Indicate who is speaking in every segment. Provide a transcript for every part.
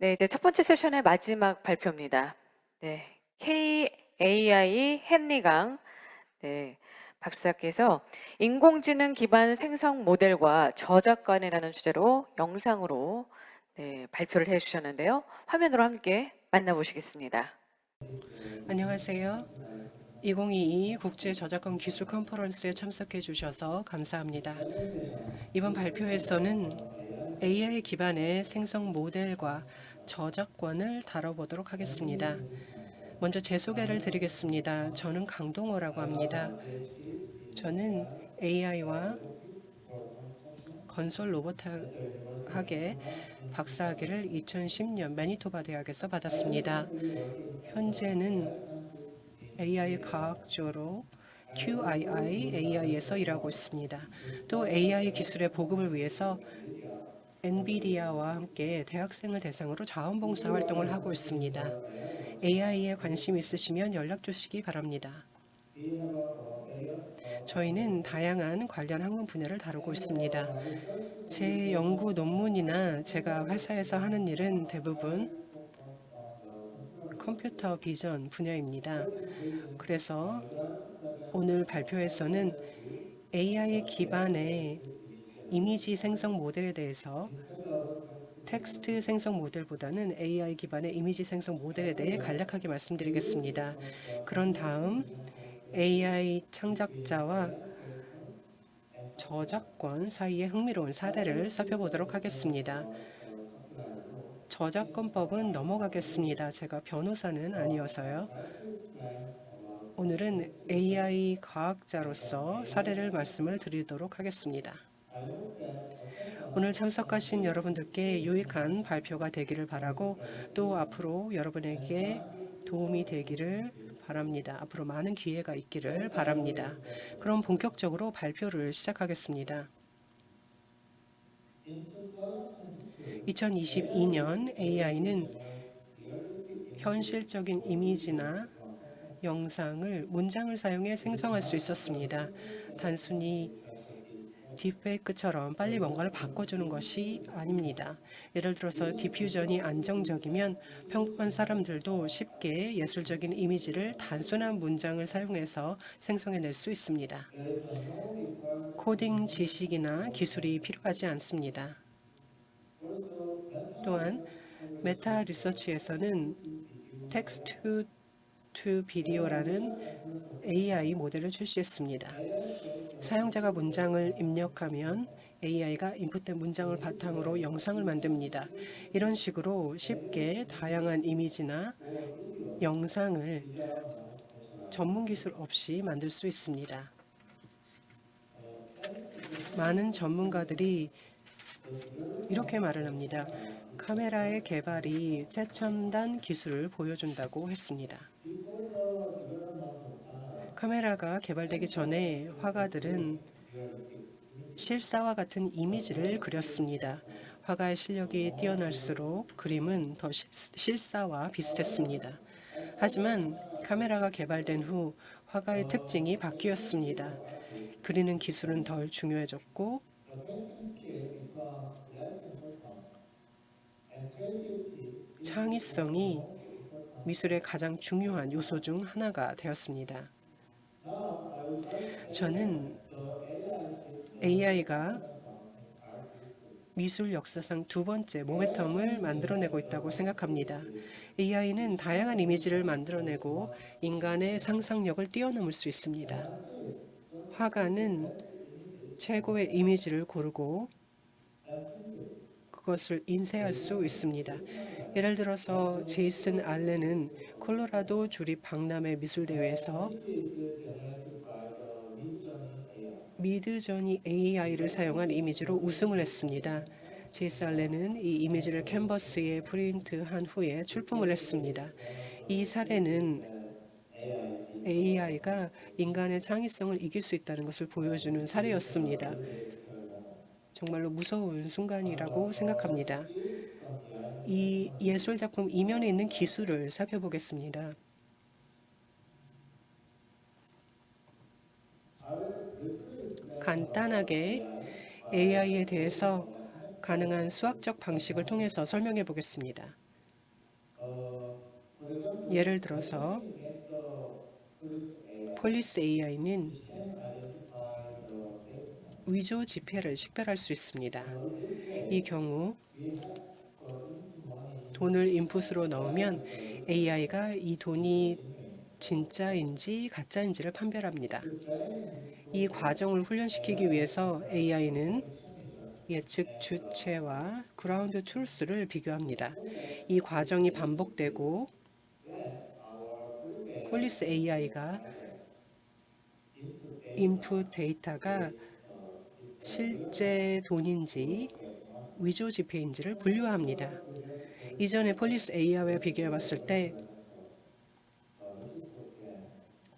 Speaker 1: 네, 이제 첫 번째 세션의 마지막 발표입니다. 네, KAI 헨리강 네, 박사께서 인공지능 기반 생성 모델과 저작권이라는 주제로 영상으로 네, 발표를 해주셨는데요. 화면으로 함께 만나보시겠습니다.
Speaker 2: 안녕하세요. 2022 국제 저작권 기술 컨퍼런스에 참석해 주셔서 감사합니다. 이번 발표에서는 AI 기반의 생성 모델과 저작권을 다뤄보도록 하겠습니다. 먼저 제 소개를 드리겠습니다. 저는 강동호라고 합니다. 저는 AI와 건설 로봇학의 박사학위를 2010년 매니토바 대학에서 받았습니다. 현재는 AI 과학자로 QII AI에서 일하고 있습니다. 또 AI 기술의 보급을 위해서 엔비디아와 함께 대학생을 대상으로 자원봉사 활동을 하고 있습니다. AI에 관심 있으시면 연락 주시기 바랍니다. 저희는 다양한 관련 학문 분야를 다루고 있습니다. 제 연구 논문이나 제가 회사에서 하는 일은 대부분 컴퓨터 비전 분야입니다. 그래서 오늘 발표에서는 AI 기반의 이미지 생성 모델에 대해서 텍스트 생성 모델보다는 AI 기반의 이미지 생성 모델에 대해 간략하게 말씀드리겠습니다. 그런 다음 AI 창작자와 저작권 사이의 흥미로운 사례를 살펴보도록 하겠습니다. 저작권법은 넘어가겠습니다. 제가 변호사는 아니어서요. 오늘은 AI 과학자로서 사례를 말씀을 드리도록 하겠습니다. 오늘 참석하신 여러분들께 유익한 발표가 되기를 바라고 또 앞으로 여러분에게 도움이 되기를 바랍니다. 앞으로 많은 기회가 있기를 바랍니다. 그럼 본격적으로 발표를 시작하겠습니다. 2022년 AI는 현실적인 이미지나 영상을 문장을 사용해 생성할 수 있었습니다. 단순히 딥페이크처럼 빨리 뭔가를 바꿔주는 것이 아닙니다. 예를 들어서 디퓨전이 안정적이면 평범한 사람들도 쉽게 예술적인 이미지를 단순한 문장을 사용해서 생성해낼 수 있습니다. 코딩 지식이나 기술이 필요하지 않습니다. 또한 메타 리서치에서는 text to video라는 AI 모델을 출시했습니다. 사용자가 문장을 입력하면 AI가 input된 문장을 바탕으로 영상을 만듭니다. 이런 식으로 쉽게 다양한 이미지나 영상을 전문 기술 없이 만들 수 있습니다. 많은 전문가들이 이렇게 말을 합니다. 카메라의 개발이 최첨단 기술을 보여준다고 했습니다. 카메라가 개발되기 전에 화가들은 실사와 같은 이미지를 그렸습니다. 화가의 실력이 뛰어날수록 그림은 더 실사와 비슷했습니다. 하지만 카메라가 개발된 후 화가의 특징이 바뀌었습니다. 그리는 기술은 덜 중요해졌고 창의성이 미술의 가장 중요한 요소 중 하나가 되었습니다. 저는 AI가 미술 역사상 두 번째 모멘텀을 만들어내고 있다고 생각합니다. AI는 다양한 이미지를 만들어내고 인간의 상상력을 뛰어넘을 수 있습니다. 화가는 최고의 이미지를 고르고 그것을 인쇄할 수 있습니다. 예를 들어서 제이슨 알렌은 콜로라도 주립 박람회 미술대회에서 미드저니 AI를 사용한 이미지로 우승을 했습니다. 알렌은 이 이미지를 캔버스에 프린트한 후에 출품을 했습니다. 이 사례는 AI가 인간의 창의성을 이길 수 있다는 것을 보여주는 사례였습니다. 정말로 무서운 순간이라고 생각합니다. 이 예술작품 이면에 있는 기술을 살펴보겠습니다. 간단하게 AI에 대해서 가능한 수학적 방식을 통해서 설명해 보겠습니다. 예를 들어서 police AI는 위조 지폐를 식별할 수 있습니다. 이 경우 돈을 input으로 넣으면 AI가 이 돈이 진짜인지 가짜인지를 판별합니다. 이 과정을 훈련시키기 위해서 AI는 예측 주체와 ground truth를 비교합니다. 이 과정이 반복되고 police AI가 input 데이터가 실제 돈인지 위조 지폐인지를 분류합니다. 이전에 police AI와 비교해 봤을 때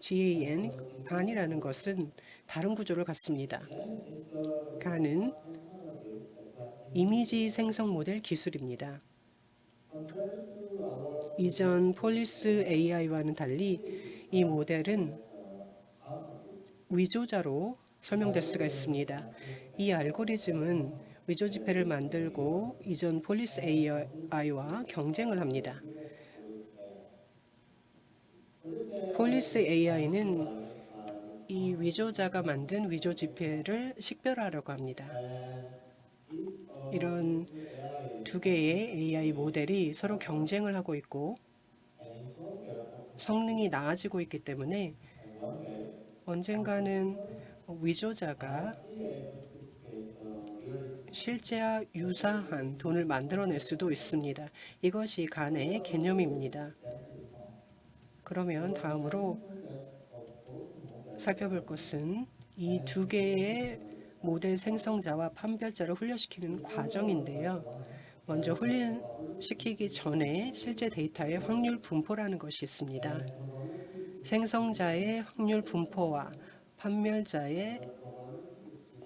Speaker 2: GAN, GAN이라는 것은 다른 구조를 갖습니다. GAN은 이미지 생성 모델 기술입니다. 이전 police AI와는 달리 이 모델은 위조자로 설명될 수가 있습니다. 이 알고리즘은 위조 지폐를 만들고 이전 police AI와 경쟁을 합니다. police AI는 이 위조자가 만든 위조 지폐를 식별하려고 합니다. 이런 두 개의 AI 모델이 서로 경쟁을 하고 있고 성능이 나아지고 있기 때문에 언젠가는 위조자가 실제와 유사한 돈을 만들어낼 수도 있습니다. 이것이 간의 개념입니다. 그러면 다음으로 살펴볼 것은 이 두 개의 모델 생성자와 판별자를 훈련시키는 과정인데요. 먼저 훈련시키기 전에 실제 데이터의 확률 분포라는 것이 있습니다. 생성자의 확률 분포와 판별자의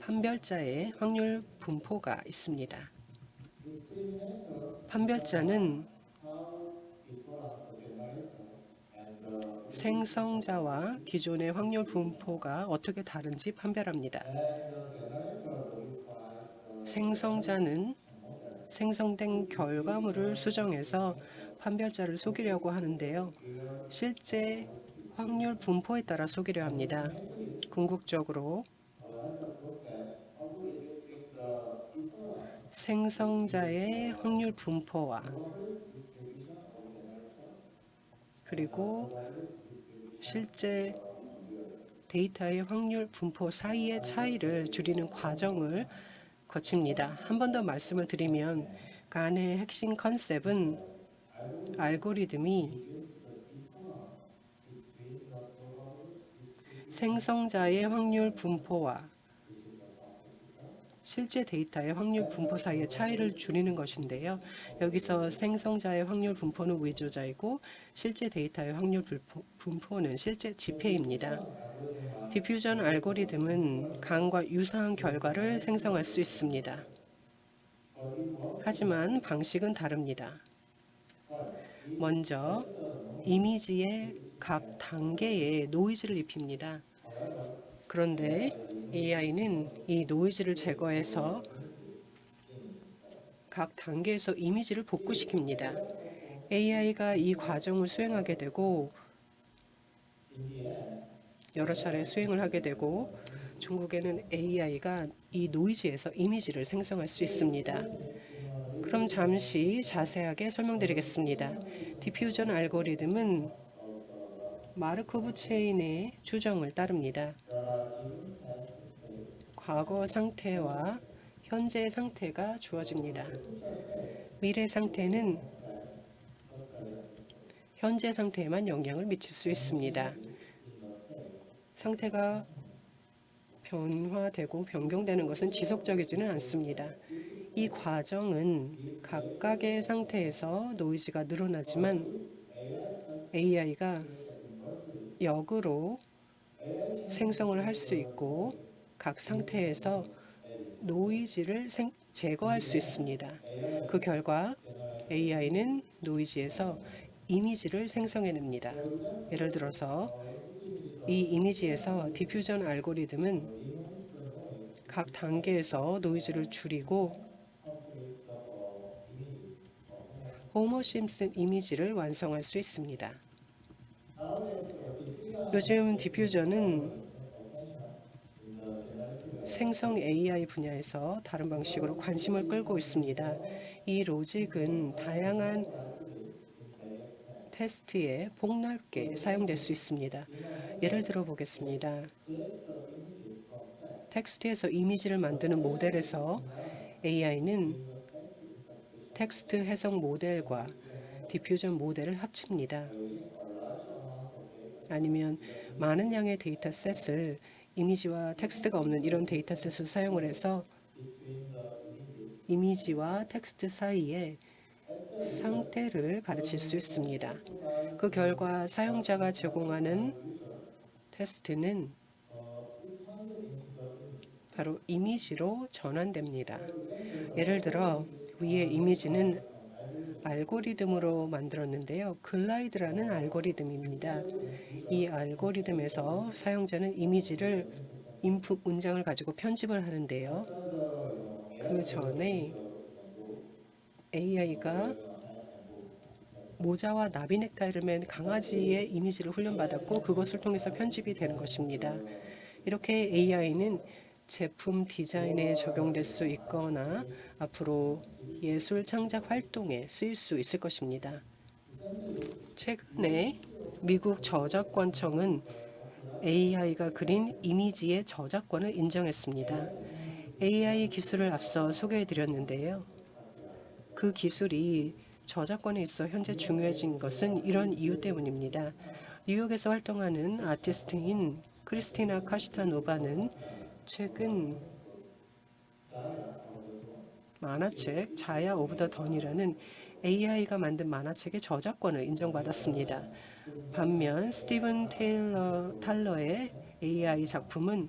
Speaker 2: 판별자의 확률 분포가 있습니다. 판별자는 생성자와 기존의 확률 분포가 어떻게 다른지 판별합니다. 생성자는 생성된 결과물을 수정해서 판별자를 속이려고 하는데요. 실제 확률 분포에 따라 속이려 합니다. 궁극적으로 생성자의 확률 분포와 그리고 실제 데이터의 확률 분포 사이의 차이를 줄이는 과정을 거칩니다. 한 번 더 말씀을 드리면 간의 핵심 컨셉은 알고리즘이 생성자의 확률 분포와 실제 데이터의 확률 분포 사이의 차이를 줄이는 것인데요. 여기서 생성자의 확률 분포는 위조자이고 실제 데이터의 확률 분포- 분포는 실제 지폐입니다. 디퓨전 알고리즘은 간과 유사한 결과를 생성할 수 있습니다. 하지만 방식은 다릅니다. 먼저 이미지의 각 단계에 노이즈를 입힙니다. 그런데 AI는 이 노이즈를 제거해서 각 단계에서 이미지를 복구시킵니다. AI가 이 과정을 수행하게 되고 여러 차례 수행을 하게 되고 중국에는 AI가 이 노이즈에서 이미지를 생성할 수 있습니다. 그럼 잠시 자세하게 설명드리겠습니다. 디퓨전 알고리즘은 마르코브 체인의 추정을 따릅니다. 과거 상태와 현재 상태가 주어집니다. 미래 상태는 현재 상태에만 영향을 미칠 수 있습니다. 상태가 변화되고 변경되는 것은 지속적이지는 않습니다. 이 과정은 각각의 상태에서 노이즈가 늘어나지만 AI가 역으로 생성을 할 수 있고 각 상태에서 노이즈를 생- 제거할 수 있습니다. 그 결과 AI는 노이즈에서 이미지를 생성해냅니다. 예를 들어서 이 이미지에서 디퓨전 알고리즘은 각 단계에서 노이즈를 줄이고 호모 심슨 이미지를 완성할 수 있습니다. 요즘 디퓨저는 생성 AI 분야에서 다른 방식으로 관심을 끌고 있습니다. 이 로직은 다양한 테스트에 폭넓게 사용될 수 있습니다. 예를 들어 보겠습니다. 텍스트에서 이미지를 만드는 모델에서 AI는 텍스트 해석 모델과 diffusion 모델을 합칩니다. 아니면 많은 양의 data set을 이미지와 텍스트가 없는 이런 data set을 사용을 해서 이미지와 텍스트 사이에 상태를 가르칠 수 있습니다. 그 결과 사용자가 제공하는 테스트는 바로 이미지로 전환됩니다. 예를 들어 위의 이미지는 알고리즘으로 만들었는데요. 글라이드라는 알고리즘입니다. 이 알고리즘에서 사용자는 이미지를 인풋 문장을 가지고 편집을 하는데요. 그 전에 AI가 모자와 나비넥타이를 맨 강아지의 이미지를 훈련받았고 그것을 통해서 편집이 되는 것입니다. 이렇게 AI는 제품 디자인에 적용될 수 있거나 앞으로 예술 창작 활동에 쓰일 수 있을 것입니다. 최근에 미국 저작권청은 AI가 그린 이미지의 저작권을 인정했습니다. AI 기술을 앞서 소개해 드렸는데요. 그 기술이 저작권에 있어 현재 중요해진 것은 이런 이유 때문입니다. 뉴욕에서 활동하는 아티스트인 크리스티나 카시타노바는 최근 만화책 Zarya of the Dawn이라는 AI가 만든 만화책의 저작권을 인정받았습니다. 반면 스티븐 테일러 탈러의 AI 작품은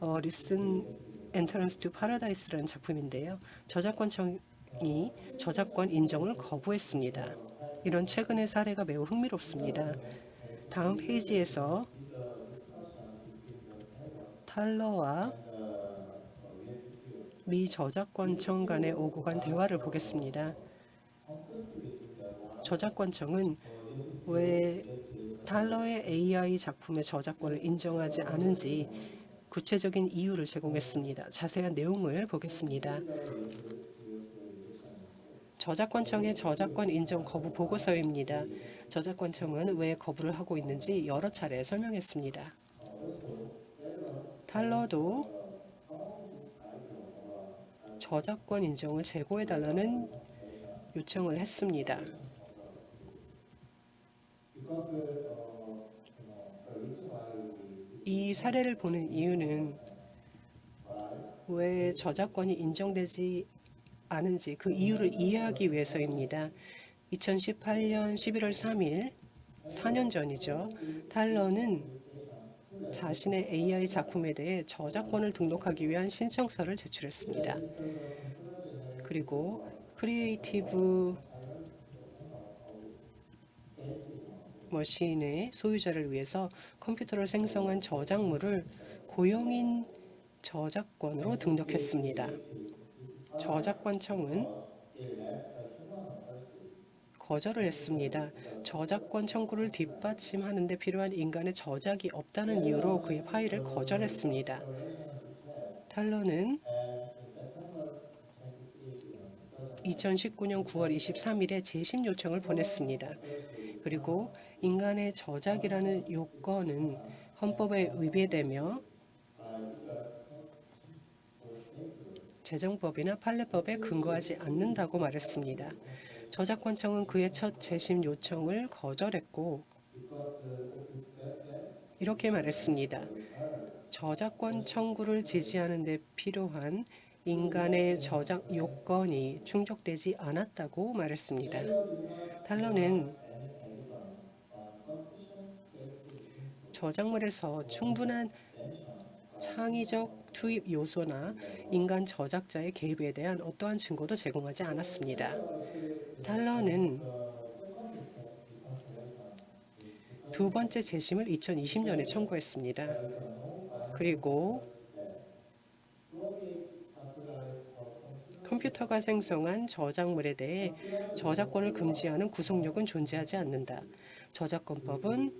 Speaker 2: 어, Recent Entrance to Paradise라는 작품인데요. 저작권청이 저작권 인정을 거부했습니다. 이런 최근의 사례가 매우 흥미롭습니다. 다음 페이지에서 탈러와 미 저작권청 간의 오고 간 대화를 보겠습니다. 저작권청은 왜 탈러의 AI 작품의 저작권을 인정하지 않은지 구체적인 이유를 제공했습니다. 자세한 내용을 보겠습니다. 저작권청의 저작권 인정 거부 보고서입니다. 저작권청은 왜 거부를 하고 있는지 여러 차례 설명했습니다. 탈러도 저작권 인정을 제고해달라는 요청을 했습니다. 이 사례를 보는 이유는 왜 저작권이 인정되지 않은지 그 이유를 이해하기 위해서입니다. 2018년 11월 3일, 4년 전이죠. 탈러는 자신의 AI 작품에 대해 저작권을 등록하기 위한 신청서를 제출했습니다. 그리고 Creative Machine의 소유자를 위해서 컴퓨터를 생성한 저작물을 고용인 저작권으로 등록했습니다. 저작권청은 거절을 했습니다. 저작권 청구를 뒷받침하는 데 필요한 인간의 저작이 없다는 이유로 그의 파일을 거절했습니다. 탈러는 2019년 9월 23일에 재심 요청을 보냈습니다. 그리고 인간의 저작이라는 요건은 헌법에 위배되며 재정법이나 판례법에 근거하지 않는다고 말했습니다. 저작권청은 그의 첫 재심 요청을 거절했고 이렇게 말했습니다. 저작권 청구를 지지하는 데 필요한 인간의 저작 요건이 충족되지 않았다고 말했습니다. 탈러는 저작물에서 충분한 창의적 투입 요소나 인간 저작자의 개입에 대한 어떠한 증거도 제공하지 않았습니다. 탈러는 두 번째 재심을 2020년에 청구했습니다. 그리고 컴퓨터가 생성한 저작물에 대해 저작권을 금지하는 구속력은 존재하지 않는다. 저작권법은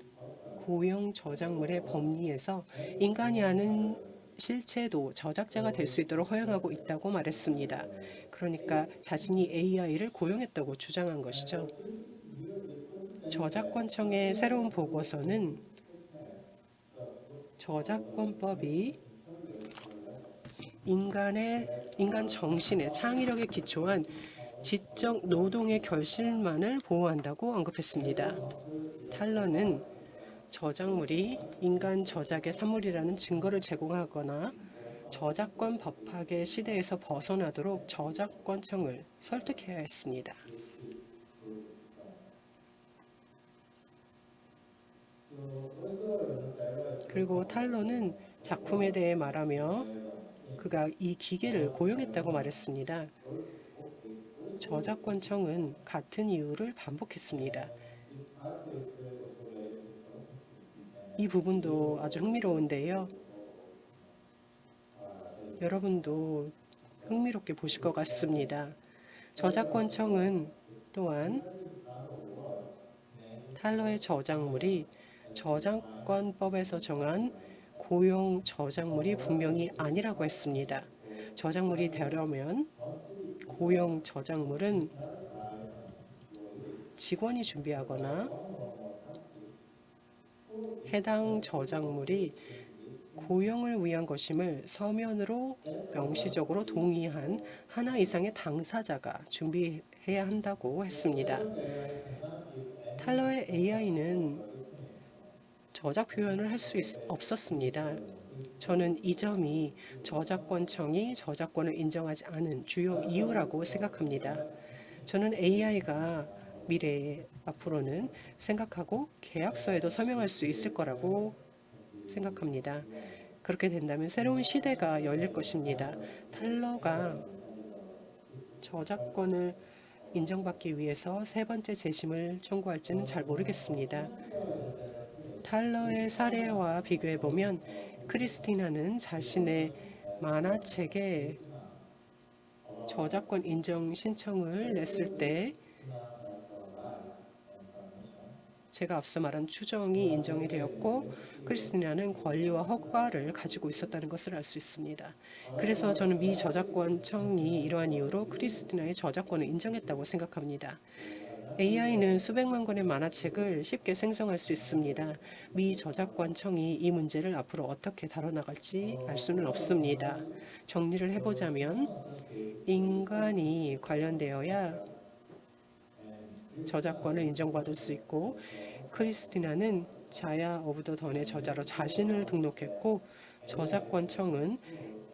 Speaker 2: 고용 저작물의 법리에서 인간이 아는 실체도 저작자가 될 수 있도록 허용하고 있다고 말했습니다. 그러니까 자신이 AI를 고용했다고 주장한 것이죠. 저작권청의 새로운 보고서는 저작권법이 인간의 인간 정신의 창의력에 기초한 지적 노동의 결실만을 보호한다고 언급했습니다. 탈러는 저작물이 인간 저작의 산물이라는 증거를 제공하거나 저작권 법학의 시대에서 벗어나도록 저작권청을 설득해야 했습니다. 그리고 탈러는 작품에 대해 말하며 그가 이 기계를 고용했다고 말했습니다. 저작권청은 같은 이유를 반복했습니다. 이 부분도 아주 흥미로운데요. 여러분도 흥미롭게 보실 것 같습니다. 저작권 청은 또한 탈러의 저작물이 저작권법에서 정한 고용 저작물이 분명히 아니라고 했습니다. 저작물이 되려면 고용 저작물은 직원이 준비하거나 해당 저작물이 고용을 위한 것임을 서면으로 명시적으로 동의한 하나 이상의 당사자가 준비해야 한다고 했습니다. 탈러의 AI는 저작 표현을 할 수 없었습니다. 저는 이 점이 저작권청이 저작권을 인정하지 않은 주요 이유라고 생각합니다. 저는 AI가 미래에 앞으로는 생각하고 계약서에도 서명할 수 있을 거라고 생각합니다. 그렇게 된다면 새로운 시대가 열릴 것입니다. 탈러가 저작권을 인정받기 위해서 세 번째 재심을 청구할지는 잘 모르겠습니다. 탈러의 사례와 비교해 보면 크리스티나는 자신의 만화책에 저작권 인정 신청을 냈을 때 제가 앞서 말한 추정이 인정이 되었고 크리스티나는 권리와 허가를 가지고 있었다는 것을 알 수 있습니다. 그래서 저는 미 저작권청이 이러한 이유로 크리스티나의 저작권을 인정했다고 생각합니다. AI는 수백만 권의 만화책을 쉽게 생성할 수 있습니다. 미 저작권청이 이 문제를 앞으로 어떻게 다뤄나갈지 알 수는 없습니다. 정리를 해보자면 인간이 관련되어야 저작권을 인정받을 수 있고 크리스티나는 Zarya of the Dawn의 저자로 자신을 등록했고 저작권청은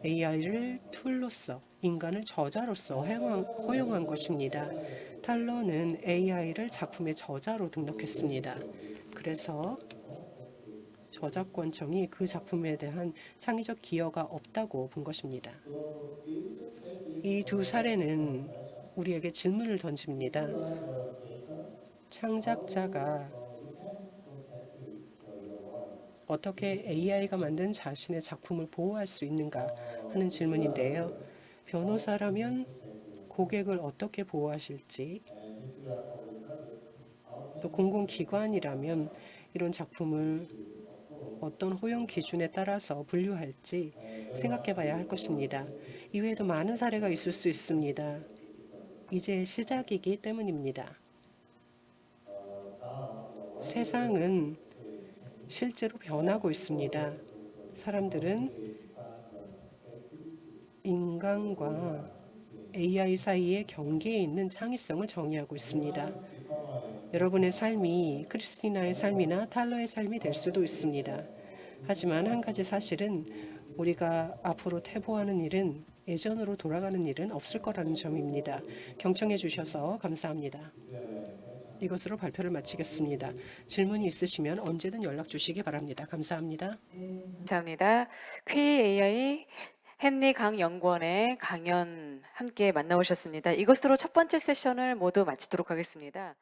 Speaker 2: AI를 툴로서 인간을 저자로서 허용한, 것입니다. 탈러는 AI를 작품의 저자로 등록했습니다. 그래서 저작권청이 그 작품에 대한 창의적 기여가 없다고 본 것입니다. 이 두 사례는 우리에게 질문을 던집니다. 창작자가 어떻게 AI가 만든 자신의 작품을 보호할 수 있는가 하는 질문인데요. 변호사라면 고객을 어떻게 보호하실지 또 공공기관이라면 이런 작품을 어떤 허용 기준에 따라서 분류할지 생각해 봐야 할 것입니다. 이외에도 많은 사례가 있을 수 있습니다. 이제 시작이기 때문입니다. 세상은 실제로 변하고 있습니다. 사람들은 인간과 AI 사이의 경계에 있는 창의성을 정의하고 있습니다. 여러분의 삶이 크리스티나의 삶이나 탈러의 삶이 될 수도 있습니다. 하지만 한 가지 사실은 우리가 앞으로 태보하는 일은 예전으로 돌아가는 일은 없을 거라는 점입니다. 경청해 주셔서 감사합니다. 이것으로 발표를 마치겠습니다. 질문이 있으시면 언제든 연락 주시기 바랍니다. 감사합니다.
Speaker 1: 감사합니다. QAI 헨리 강 연구원의 강연 함께 만나오셨습니다. 이것으로 첫 번째 세션을 모두 마치도록 하겠습니다.